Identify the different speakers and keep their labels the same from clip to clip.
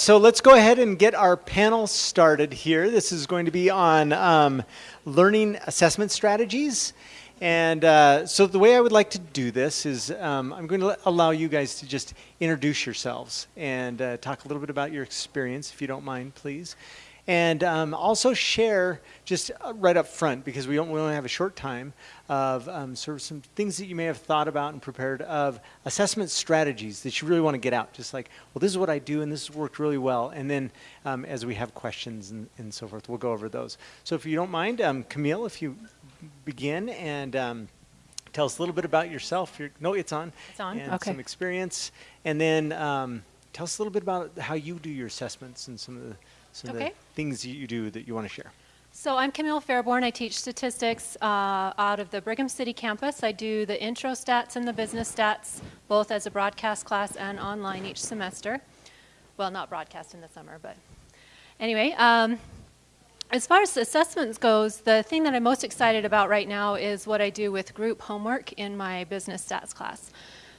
Speaker 1: so let's go ahead and get our panel started here. This is going to be on um, learning assessment strategies. And uh, so the way I would like to do this is um, I'm going to allow you guys to just introduce yourselves and uh, talk a little bit about your experience, if you don't mind, please. And um, also share just uh, right up front, because we, don't, we only have a short time, of um, sort of some things that you may have thought about and prepared of assessment strategies that you really want to get out. Just like, well, this is what I do and this has worked really well. And then um, as we have questions and, and, so forth, we'll go over those. So if you don't mind, um, Camille, if you begin and um, tell us a little bit about yourself. Your, no, it's on.
Speaker 2: It's on,
Speaker 1: and
Speaker 2: okay.
Speaker 1: some experience. And then um, tell us a little bit about how you do your assessments and some of the some
Speaker 2: okay.
Speaker 1: of the things you do that you want to share.
Speaker 2: So I'm Camille Fairbourn. I teach statistics uh, out of the Brigham City campus. I do the intro stats and the business stats, both as a broadcast class and online each semester. Well, not broadcast in the summer, but anyway. Um, as far as assessments goes, the thing that I'm most excited about right now is what I do with group homework in my business stats class.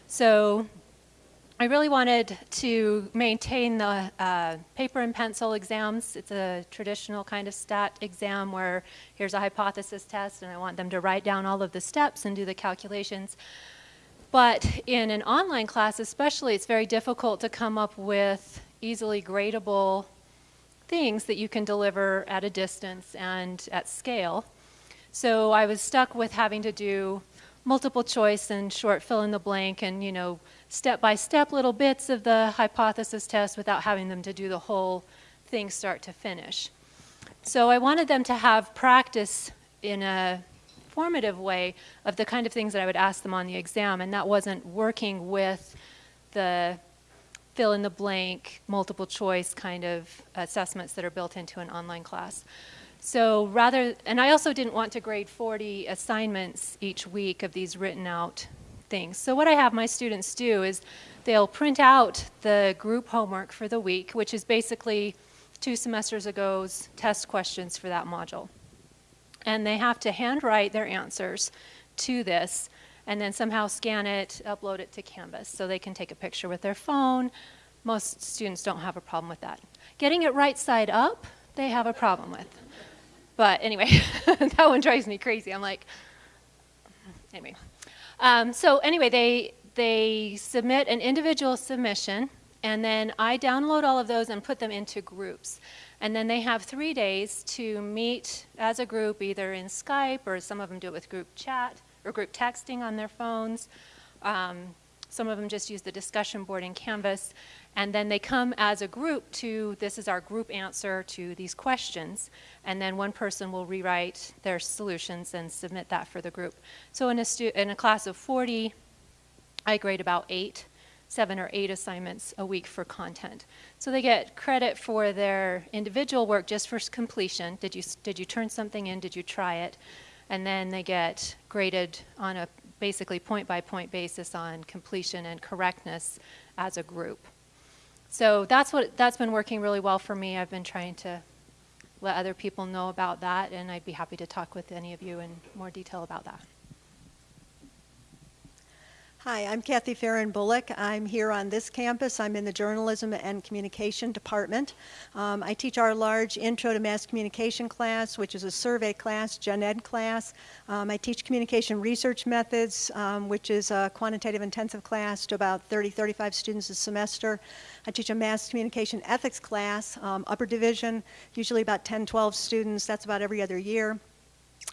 Speaker 2: So I really wanted to maintain the uh, paper and pencil exams. It's a traditional kind of stat exam where here's a hypothesis test and I want them to write down all of the steps and do the calculations. But in an online class especially, it's very difficult to come up with easily gradable things that you can deliver at a distance and at scale. So I was stuck with having to do multiple choice and short fill in the blank and, you know, step-by-step -step little bits of the hypothesis test without having them to do the whole thing start to finish. So I wanted them to have practice in a formative way of the kind of things that I would ask them on the exam, and that wasn't working with the fill in the blank, multiple choice kind of assessments that are built into an online class. So rather, and I also didn't want to grade 40 assignments each week of these written out things. So what I have my students do is they'll print out the group homework for the week, which is basically two semesters ago's test questions for that module. And they have to handwrite their answers to this and then somehow scan it, upload it to Canvas so they can take a picture with their phone. Most students don't have a problem with that. Getting it right side up, they have a problem with. But anyway, that one drives me crazy. I'm like, anyway. Um, so anyway, they, they submit an individual submission, and then I download all of those and put them into groups. And then they have three days to meet as a group, either in Skype or some of them do it with group chat or group texting on their phones. Um, some of them just use the discussion board in Canvas. And then they come as a group to, this is our group answer to these questions. And then one person will rewrite their solutions and submit that for the group. So in a, in a class of 40, I grade about eight, seven or eight assignments a week for content. So they get credit for their individual work just for completion. Did you, did you turn something in? Did you try it? And then they get graded on a basically point by point basis on completion and correctness as a group. So that's what that's been working really well for me. I've been trying to let other people know about that and I'd be happy to talk with any of you in more detail about that.
Speaker 3: Hi, I'm Kathy Ferrand Bullock. I'm here on this campus. I'm in the Journalism and Communication Department. Um, I teach our large Intro to Mass Communication class, which is a survey class, gen ed class. Um, I teach communication research methods, um, which is a quantitative intensive class to about 30, 35 students a semester. I teach a mass communication ethics class, um, upper division, usually about 10, 12 students. That's about every other year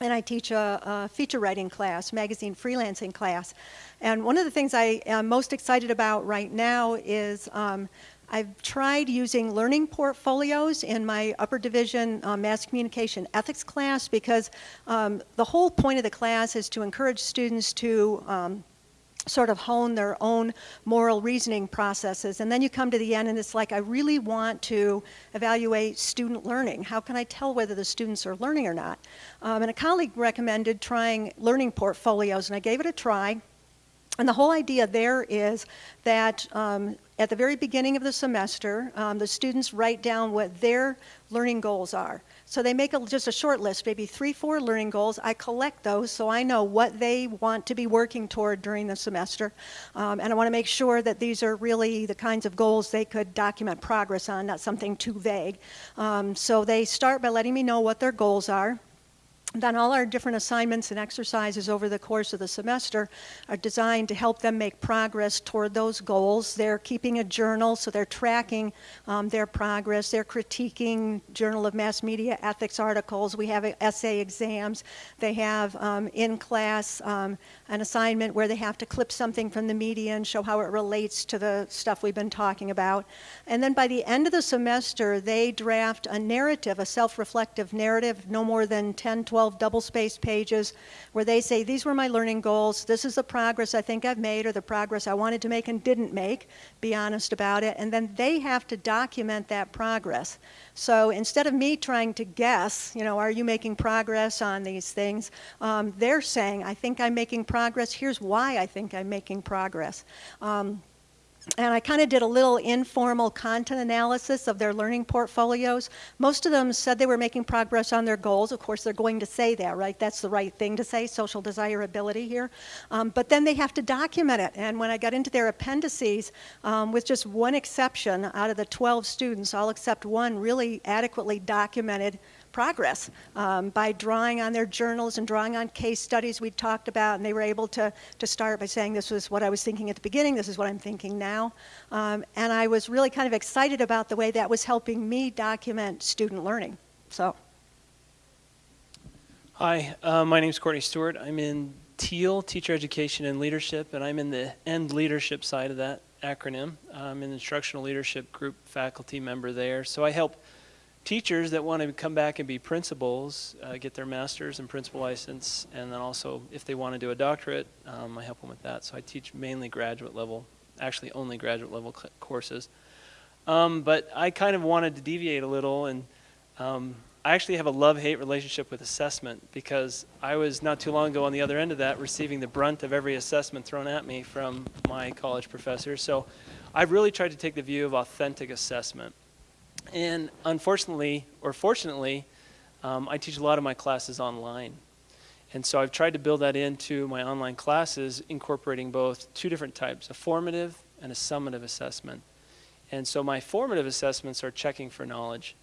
Speaker 3: and I teach a, a, feature writing class, magazine freelancing class. And one of the things I am most excited about right now is um, I've tried using learning portfolios in my upper division uh, mass communication ethics class because um, the whole point of the class is to encourage students to um, sort of hone their own moral reasoning processes. And then you come to the end and it's like, I really want to evaluate student learning. How can I tell whether the students are learning or not? Um, and a colleague recommended trying learning portfolios and I gave it a try. And the whole idea there is that um, at the very beginning of the semester, um, the students write down what their learning goals are. So they make a, just a short list, maybe three, four learning goals. I collect those so I know what they want to be working toward during the semester. Um, and I want to make sure that these are really the kinds of goals they could document progress on, not something too vague. Um, so they start by letting me know what their goals are. Then all our different assignments and exercises over the course of the semester are designed to help them make progress toward those goals. They're keeping a journal, so they're tracking um, their progress. They're critiquing Journal of Mass Media ethics articles. We have essay exams. They have um, in class um, an assignment where they have to clip something from the media and show how it relates to the stuff we've been talking about. And then by the end of the semester, they draft a narrative, a self-reflective narrative, no more than 10, 12 12 double-spaced pages where they say, these were my learning goals, this is the progress I think I've made or the progress I wanted to make and didn't make, be honest about it, and then they have to document that progress. So instead of me trying to guess, you know, are you making progress on these things, um, they're saying, I think I'm making progress, here's why I think I'm making progress. Um, and I kind of did a little informal content analysis of their learning portfolios. Most of them said they were making progress on their goals. Of course, they're going to say that, right? That's the right thing to say, social desirability here. Um, but then they have to document it. And when I got into their appendices, um, with just one exception out of the 12 students, all except one really adequately documented progress um, by drawing on their journals and drawing on case studies we talked about, and they were able to, to start by saying, this was what I was thinking at the beginning, this is what I'm thinking now. Um, and I was really kind of excited about the way that was helping me document student learning. So.
Speaker 4: Hi, uh, my name is Courtney Stewart. I'm in TEAL, Teacher Education and Leadership, and I'm in the END leadership side of that acronym. I'm an instructional leadership group faculty member there. So I help teachers that want to come back and be principals uh, get their master's and principal license, and then also if they want to do a doctorate, um, I help them with that. So I teach mainly graduate level, actually only graduate level courses. Um, but I kind of wanted to deviate a little, and um, I actually have a love-hate relationship with assessment because I was not too long ago on the other end of that, receiving the brunt of every assessment thrown at me from my college professors. So I've really tried to take the view of authentic assessment. And unfortunately, or fortunately, um, I teach a lot of my classes online. And so I've tried to build that into my online classes, incorporating both two different types, a formative and a summative assessment. And so my formative assessments are checking for knowledge.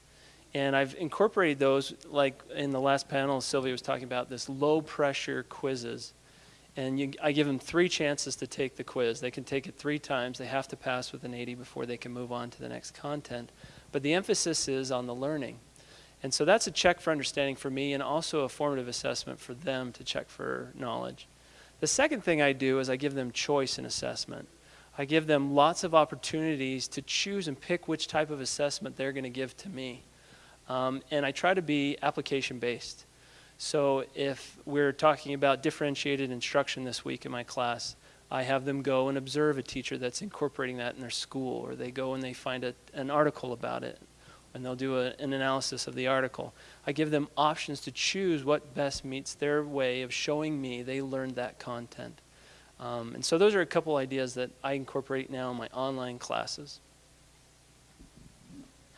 Speaker 4: And I've incorporated those, like in the last panel, Sylvia was talking about this low pressure quizzes. And you, I give them three chances to take the quiz. They can take it three times. They have to pass with an 80 before they can move on to the next content but the emphasis is on the learning. And so that's a check for understanding for me and also a formative assessment for them to check for knowledge. The second thing I do is I give them choice in assessment. I give them lots of opportunities to choose and pick which type of assessment they're going to give to me. Um, and I try to be application based. So if we're talking about differentiated instruction this week in my class, I have them go and observe a teacher that's incorporating that in their school, or they go and they find a, an article about it, and they'll do a, an analysis of the article. I give them options to choose what best meets their way of showing me they learned that content. Um, and so those are a couple ideas that I incorporate now in my online classes.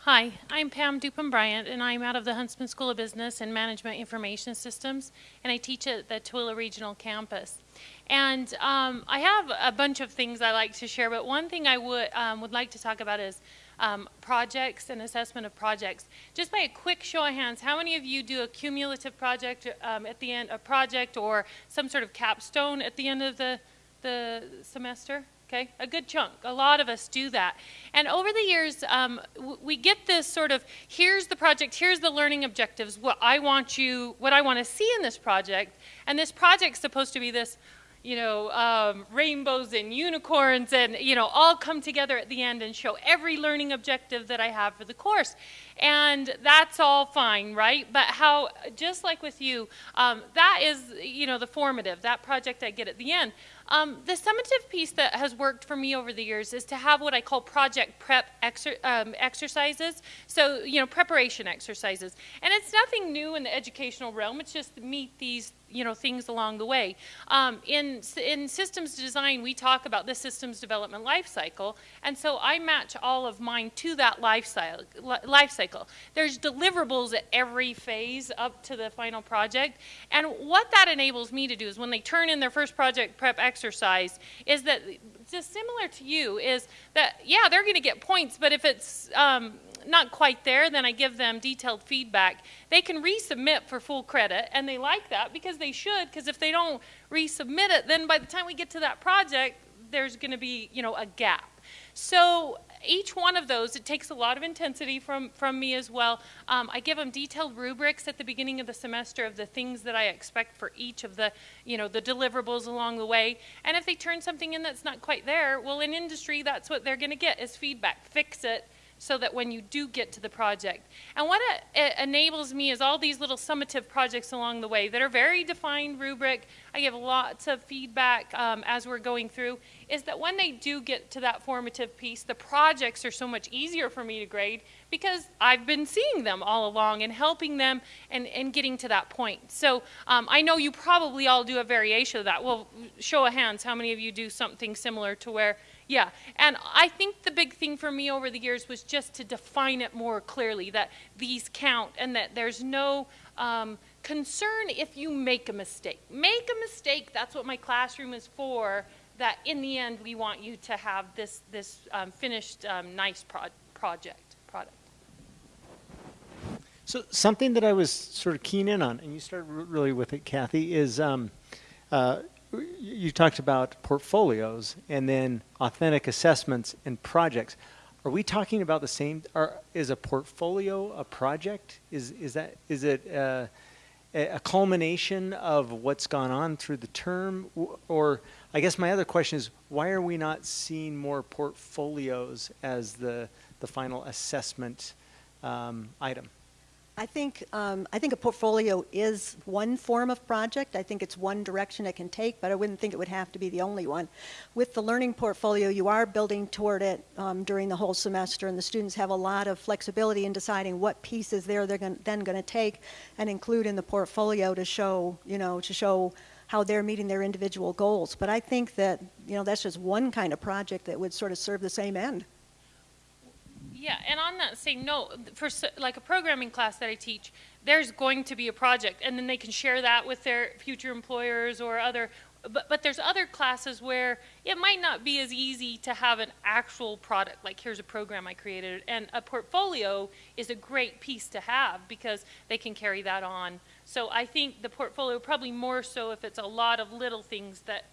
Speaker 5: Hi, I'm Pam Dupin Bryant, and I'm out of the Huntsman School of Business and Management Information Systems, and I teach at the Tooele Regional Campus. And um, I have a bunch of things I like to share, but one thing I would um, would like to talk about is um, projects and assessment of projects. Just by a quick show of hands, how many of you do a cumulative project um, at the end, a project or some sort of capstone at the end of the the semester? okay? A good chunk. A lot of us do that. And over the years, um, we get this sort of, here's the project, here's the learning objectives, what I want you, what I want to see in this project. And this project's supposed to be this, you know, um, rainbows and unicorns and, you know, all come together at the end and show every learning objective that I have for the course. And that's all fine, right? But how, just like with you, um, that is, you know, the formative, that project I get at the end. Um, the summative piece that has worked for me over the years is to have what I call project prep exer um, exercises. So, you know, preparation exercises. And it's nothing new in the educational realm. It's just meet these you know things along the way. Um, in in systems design, we talk about the systems development life cycle, and so I match all of mine to that life cycle. Life cycle. There's deliverables at every phase up to the final project, and what that enables me to do is when they turn in their first project prep exercise, is that just similar to you is that yeah they're going to get points, but if it's um, not quite there, then I give them detailed feedback. They can resubmit for full credit, and they like that because they should, because if they don't resubmit it, then by the time we get to that project, there's going to be, you know, a gap. So each one of those, it takes a lot of intensity from, from me as well. Um, I give them detailed rubrics at the beginning of the semester of the things that I expect for each of the, you know, the deliverables along the way. And if they turn something in that's not quite there, well, in industry, that's what they're going to get is feedback. Fix it, so that when you do get to the project. And what it, enables me is all these little summative projects along the way that are very defined rubric. I give lots of feedback um, as we're going through, is that when they do get to that formative piece, the projects are so much easier for me to grade because I've been seeing them all along and helping them and, and getting to that point. So um, I know you probably all do a variation of that. Well, show of hands, how many of you do something similar to where yeah, and I think the big thing for me over the years was just to define it more clearly that these count and that there's no um, concern if you make a mistake. Make a mistake, that's what my classroom is for, that in the end we want you to have this, this um, finished um, nice pro project, product.
Speaker 1: So something that I was sort of keen in on, and you started really with it, Kathy, is um, uh, you talked about portfolios and then authentic assessments and projects. Are we talking about the same? Are, is a portfolio a project? Is is that is it uh, a, culmination of what's gone on through the term? Or I guess my other question is, why are we not seeing more portfolios as the the final assessment um, item?
Speaker 3: I think, um, I think a portfolio is one form of project. I think it's one direction it can take, but I wouldn't think it would have to be the only one. With the learning portfolio, you are building toward it um, during the whole semester, and the students have a lot of flexibility in deciding what pieces they're, they're gonna, then going to take and include in the portfolio to show, you know, to show how they're meeting their individual goals. But I think that, you know, that's just one kind of project that would sort of serve the same end.
Speaker 5: Yeah, and on that same note, for like a programming class that I teach, there's going to be a project, and then they can share that with their future employers or other. But, but there's other classes where it might not be as easy to have an actual product, like here's a program I created, and a portfolio is a great piece to have because they can carry that on. So I think the portfolio probably more so if it's a lot of little things that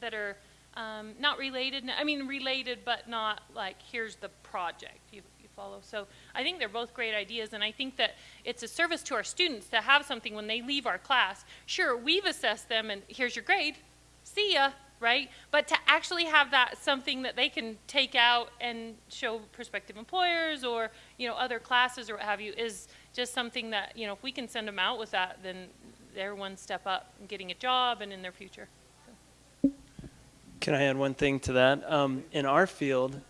Speaker 5: that are um, not related, I mean related, but not like here's the project. You, you follow? So I think they're both great ideas, and I think that it's a service to our students to have something when they leave our class. Sure, we've assessed them, and here's your grade. See ya, right? But to actually have that something that they can take out and show prospective employers or you know other classes or what have you is just something that you know if we can send them out with that, then they're one step up in getting a job and in their future.
Speaker 4: Can I add one thing to that? Um, in our field,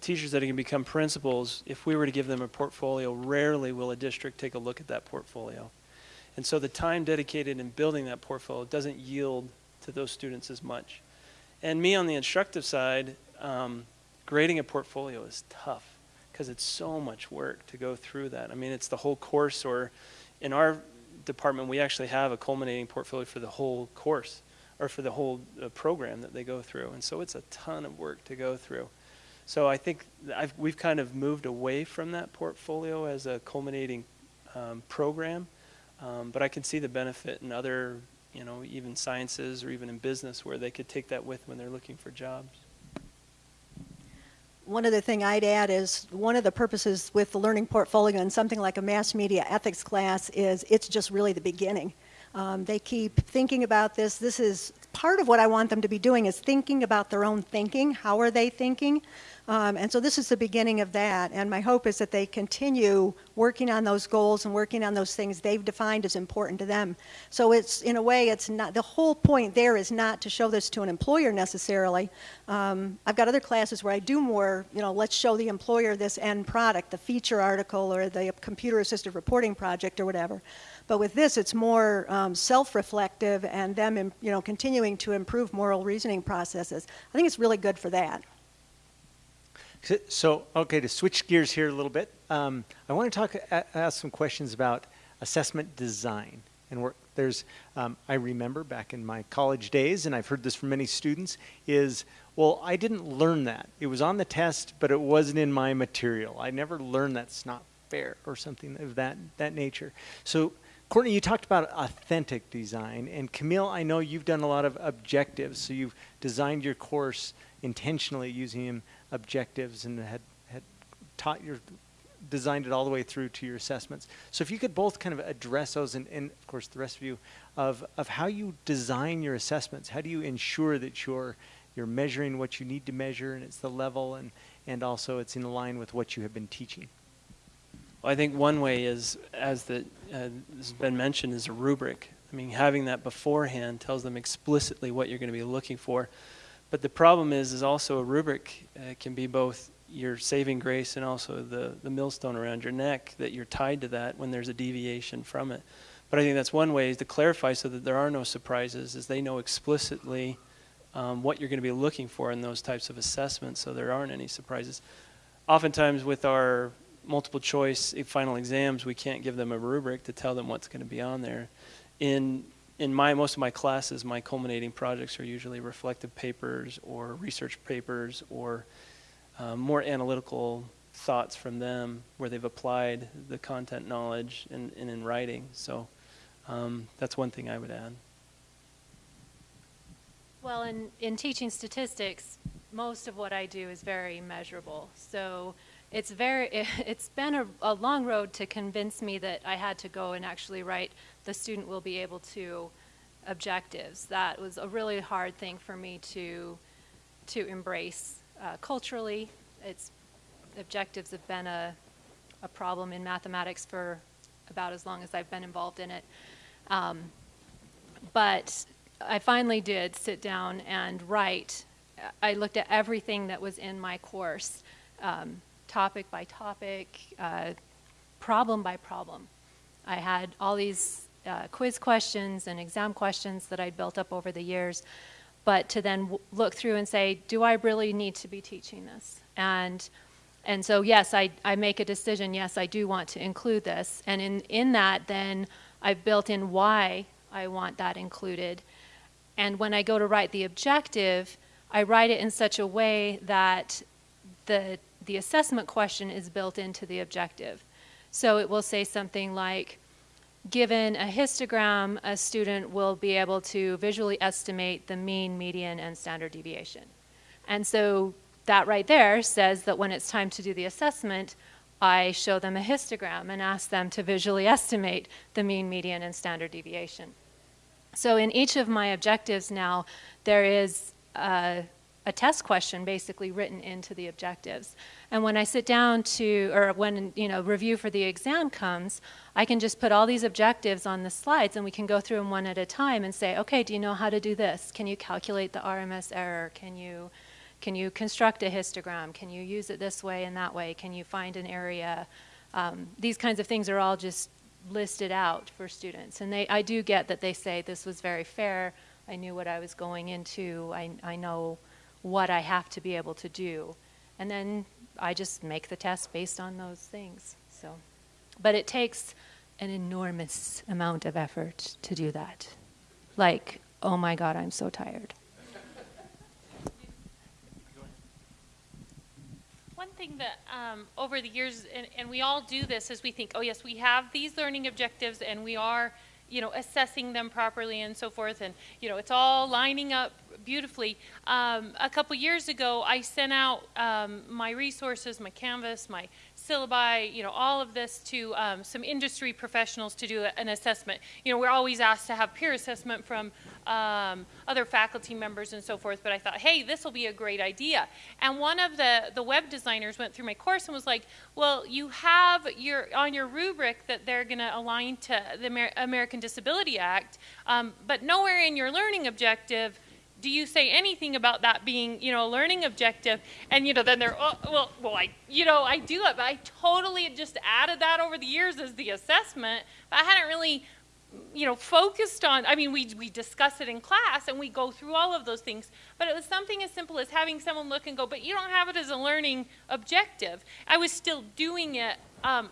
Speaker 4: teachers that can become principals, if we were to give them a portfolio, rarely will a district take a look at that portfolio. And so the time dedicated in building that portfolio doesn't yield to those students as much. And me on the instructive side, um, grading a portfolio is tough because it's so much work to go through that. I mean, it's the whole course, or in our department, we actually have a culminating portfolio for the whole course or for the whole uh, program that they go through. And so it's a ton of work to go through. So I think I've, we've kind of moved away from that portfolio as a culminating um, program, um, but I can see the benefit in other, you know, even sciences or even in business where they could take that with when they're looking for jobs.
Speaker 3: One other thing I'd add is one of the purposes with the learning portfolio and something like a mass media ethics class is it's just really the beginning. Um, they keep thinking about this. This is part of what I want them to be doing is thinking about their own thinking. How are they thinking? Um, and so this is the beginning of that. And my hope is that they continue working on those goals and working on those things they've defined as important to them. So it's, in a way, it's not, the whole point there is not to show this to an employer necessarily. Um, I've got other classes where I do more, you know, let's show the employer this end product, the feature article or the computer assisted reporting project or whatever. But with this, it's more um, self-reflective and them, you know, continuing to improve moral reasoning processes. I think it's really good for that.
Speaker 1: So- okay, to switch gears here a little bit, um, I want to talk, ask some questions about assessment design and work. There's, um, I remember back in my college days, and I've heard this from many students, is, well, I didn't learn that. It was on the test, but it wasn't in my material. I never learned that's not fair or something of that, that nature. So, Courtney, you talked about authentic design, and Camille, I know you've done a lot of objectives, so you've designed your course intentionally using objectives and had, had taught your designed it all the way through to your assessments. So if you could both kind of address those and, and of course the rest of you of, of how you design your assessments. How do you ensure that you're you're measuring what you need to measure and it's the level and, and also it's in line with what you have been teaching?
Speaker 4: Well, I think one way is, as the, uh, has been mentioned, is a rubric. I mean, having that beforehand tells them explicitly what you're going to be looking for. But the problem is, is also a rubric uh, can be both your saving grace and also the, the millstone around your neck that you're tied to that when there's a deviation from it. But I think that's one way is to clarify so that there are no surprises, is they know explicitly um, what you're going to be looking for in those types of assessments so there aren't any surprises. Oftentimes with our multiple choice final exams, we can't give them a rubric to tell them what's going to be on there. In in my most of my classes, my culminating projects are usually reflective papers or research papers or um, more analytical thoughts from them where they've applied the content knowledge in, in, in writing. So um, that's one thing I would add.
Speaker 2: Well, in, in teaching statistics, most of what I do is very measurable. So it's very, it's been a, a long road to convince me that I had to go and actually write the student will be able to objectives. That was a really hard thing for me to, to embrace uh, culturally. It's, objectives have been a, a problem in mathematics for about as long as I've been involved in it. Um, but I finally did sit down and write. I looked at everything that was in my course, um, topic by topic, uh, problem by problem. I had all these uh, quiz questions and exam questions that I'd built up over the years, but to then look through and say, do I really need to be teaching this? And and so yes, I, I make a decision, yes, I do want to include this. And in, in that, then I've built in why I want that included. And when I go to write the objective, I write it in such a way that the, the assessment question is built into the objective. So it will say something like, given a histogram, a student will be able to visually estimate the mean, median, and standard deviation. And so that right there says that when it's time to do the assessment, I show them a histogram and ask them to visually estimate the mean, median, and standard deviation. So in each of my objectives now, there is a, a, test question basically written into the objectives. And when I sit down to, or when you know review for the exam comes, I can just put all these objectives on the slides and we can go through them one at a time and say, okay, do you know how to do this? Can you calculate the RMS error? Can you can you construct a histogram? Can you use it this way and that way? Can you find an area? Um, these kinds of things are all just listed out for students. And they, I do get that they say this was very fair. I knew what I was going into. I, I know what I have to be able to do. And then I just make the test based on those things. So, but it takes an enormous amount of effort to do that. Like, oh my God, I'm so tired.
Speaker 5: One thing that um, over the years, and, and we all do this, is we think, oh yes, we have these learning objectives, and we are, you know, assessing them properly and so forth, and you know, it's all lining up beautifully. Um, a couple years ago, I sent out um, my resources, my Canvas, my syllabi, you know, all of this to um, some industry professionals to do an assessment. You know, we're always asked to have peer assessment from um, other faculty members and so forth, but I thought, hey, this will be a great idea. And one of the, the web designers went through my course and was like, well, you have your, on your rubric that they're going to align to the Amer American Disability Act, um, but nowhere in your learning objective do you say anything about that being, you know, a learning objective? And, you know, then they're, oh, well, well, I, you know, I do it, but I totally just added that over the years as the assessment, but I hadn't really you know, focused on, I mean, we, we discuss it in class and we go through all of those things, but it was something as simple as having someone look and go, but you don't have it as a learning objective. I was still doing it, um,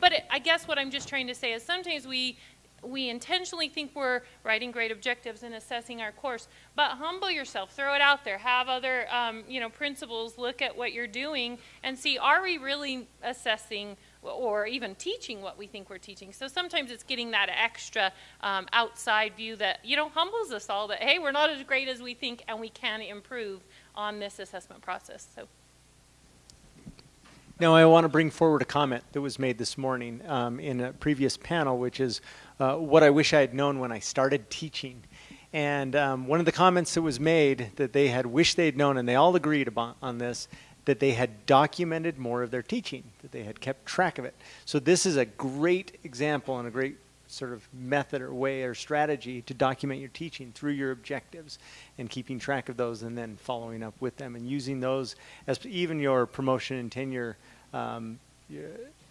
Speaker 5: but it, I guess what I'm just trying to say is sometimes we, we intentionally think we're writing great objectives and assessing our course, but humble yourself, throw it out there, have other, um, you know, principals look at what you're doing and see, are we really assessing or even teaching what we think we're teaching. So sometimes it's getting that extra um, outside view that, you know, humbles us all that, hey, we're not as great as we think and we can improve on this assessment process. So.
Speaker 1: Now, I want to bring forward a comment that was made this morning um, in a previous panel, which is uh, what I wish I had known when I started teaching. And um, one of the comments that was made that they had wished they'd known, and they all agreed about, on this, that they had documented more of their teaching, that they had kept track of it. So this is a great example and a great sort of method or way or strategy to document your teaching through your objectives and keeping track of those and then following up with them and using those as even your promotion and tenure um,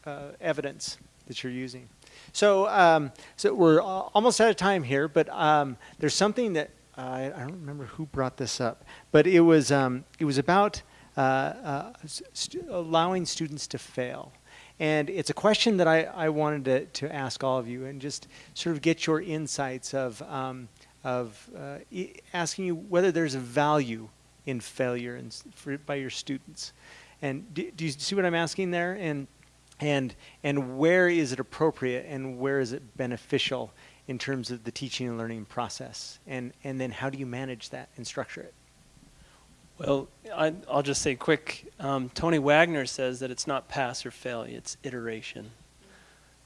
Speaker 1: uh, evidence that you're using. So, um, so we're almost out of time here, but um, there's something that I, don't remember who brought this up, but it was um, it was about uh, uh, st allowing students to fail. And it's a question that I, I wanted to, to ask all of you and just sort of get your insights of, um, of uh, asking you whether there's a value in failure in, for, by your students. And do, do, you see what I'm asking there? And, and, and where is it appropriate and where is it beneficial in terms of the teaching and learning process? And, and then how do you manage that and structure it?
Speaker 4: Well, I, will just say quick. Um, Tony Wagner says that it's not pass or fail, it's iteration.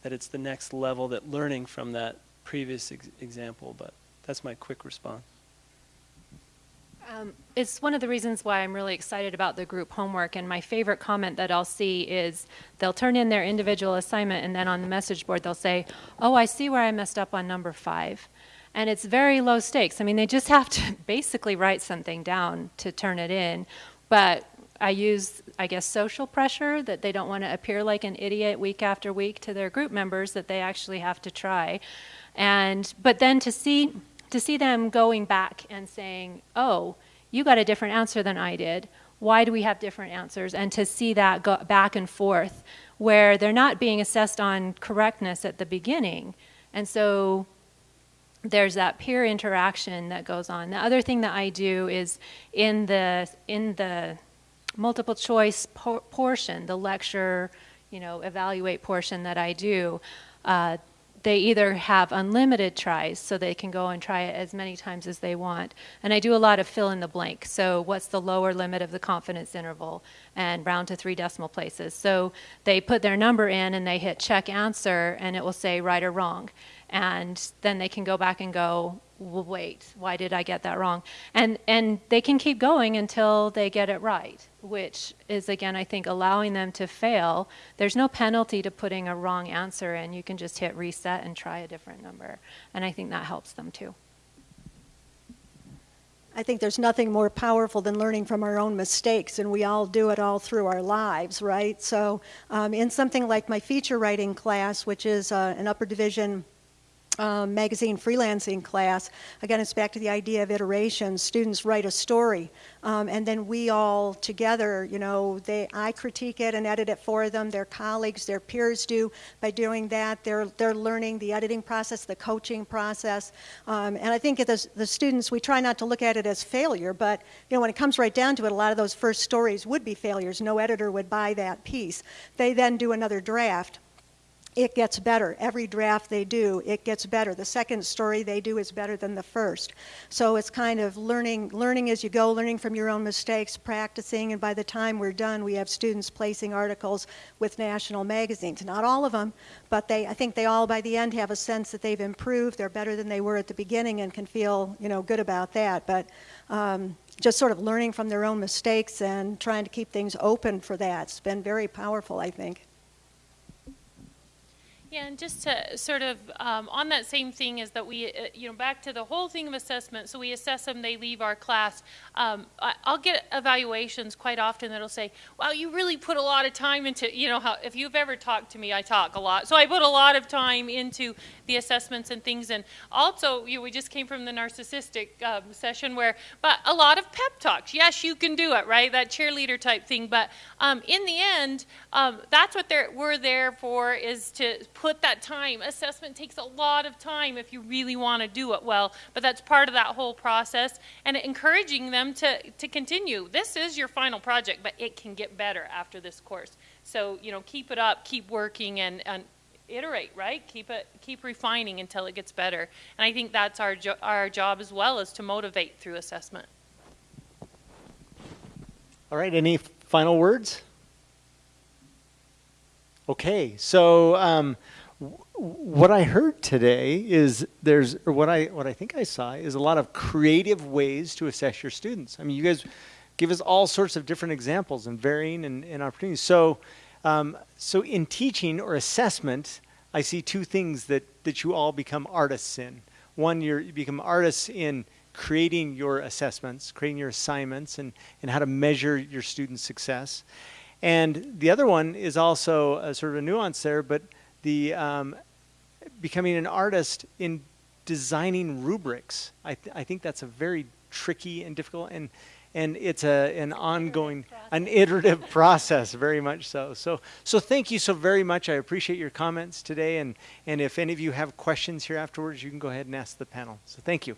Speaker 4: That it's the next level, that learning from that previous ex example. But that's my quick response.
Speaker 2: Um, it's one of the reasons why I'm really excited about the group homework. And my favorite comment that I'll see is they'll turn in their individual assignment, and then on the message board they'll say, "Oh, I see where I messed up on number five. And it's very low stakes. I mean, they just have to basically write something down to turn it in. But I use, I guess, social pressure that they don't want to appear like an idiot week after week to their group members that they actually have to try. And but then to see to see them going back and saying, "Oh, you got a different answer than I did. Why do we have different answers?" And to see that go back and forth where they're not being assessed on correctness at the beginning. And so there's that peer interaction that goes on. The other thing that I do is in the in the multiple choice por portion, the lecture, you know, evaluate portion that I do, uh, they either have unlimited tries so they can go and try it as many times as they want. And I do a lot of fill in the blank. So what's the lower limit of the confidence interval and round to three decimal places. So they put their number in and they hit check answer and it will say right or wrong and then they can go back and go, wait, why did I get that wrong? And, and they can keep going until they get it right, which is, again, I think, allowing them to fail. There's no penalty to putting a wrong answer in. You can just hit reset and try a different number. And I think that helps them too.
Speaker 3: I think there's nothing more powerful than learning from our own mistakes, and we all do it all through our lives, right? So um, in something like my feature writing class, which is uh, an upper division um, magazine freelancing class, again, it's back to the idea of iteration. Students write a story, um, and then we all together, you know, they, I critique it and edit it for them. Their colleagues, their peers do. By doing that, they're, they're learning the editing process, the coaching process. Um, and I think the, the students, we try not to look at it as failure, but, you know, when it comes right down to it, a lot of those first stories would be failures. No editor would buy that piece. They then do another draft it gets better. Every draft they do, it gets better. The second story they do is better than the first. So it's kind of learning, learning as you go, learning from your own mistakes, practicing, and by the time we're done, we have students placing articles with national magazines. Not all of them, but they, I think they all by the end have a sense that they've improved. They're better than they were at the beginning and can feel, you know, good about that. But um, just sort of learning from their own mistakes and trying to keep things open for that. It's been very powerful, I think.
Speaker 5: Yeah, and just to sort of um, on that same thing is that we, uh, you know, back to the whole thing of assessment. So we assess them, they leave our class. Um, I, I'll get evaluations quite often that'll say, "Wow, you really put a lot of time into." You know, how if you've ever talked to me, I talk a lot, so I put a lot of time into the assessments and things. And also, you know, we just came from the narcissistic um, session where, but a lot of pep talks. Yes, you can do it, right? That cheerleader type thing. But um, in the end, um, that's what they're, we're there for is to put that time. Assessment takes a lot of time if you really want to do it well, but that's part of that whole process and encouraging them to, to continue. This is your final project, but it can get better after this course. So, you know, keep it up, keep working and, and iterate, right? Keep it, keep refining until it gets better. And I think that's our, jo- our job as well is to motivate through assessment.
Speaker 1: All right, any final words? Okay, so um, what I heard today is there's, or what I what I think I saw is a lot of creative ways to assess your students. I mean, you guys give us all sorts of different examples and varying and, and opportunities. So, um, so in teaching or assessment, I see two things that that you all become artists in. One, you become artists in creating your assessments, creating your assignments, and, and how to measure your students' success. And the other one is also a sort of a nuance there, but the um, becoming an artist in designing rubrics. I, th- I think that's a very tricky and difficult, and and it's a an ongoing, an iterative process, very much so. So so thank you so very much. I appreciate your comments today, and and if any of you have questions here afterwards, you can go ahead and ask the panel. So thank you.